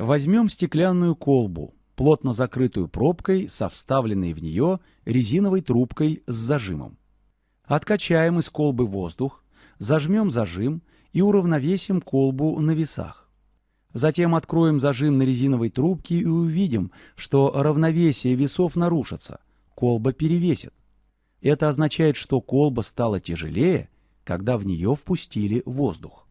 Возьмем стеклянную колбу, плотно закрытую пробкой со вставленной в нее резиновой трубкой с зажимом. Откачаем из колбы воздух, зажмем зажим и уравновесим колбу на весах. Затем откроем зажим на резиновой трубке и увидим, что равновесие весов нарушится, колба перевесит. Это означает, что колба стала тяжелее, когда в нее впустили воздух.